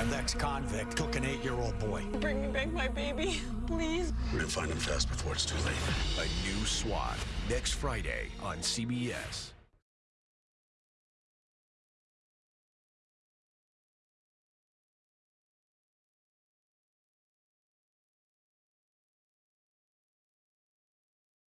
An ex-convict took an eight-year-old boy. Bring me back my baby, please. We're gonna find him fast before it's too late. A new SWAT next Friday on CBS.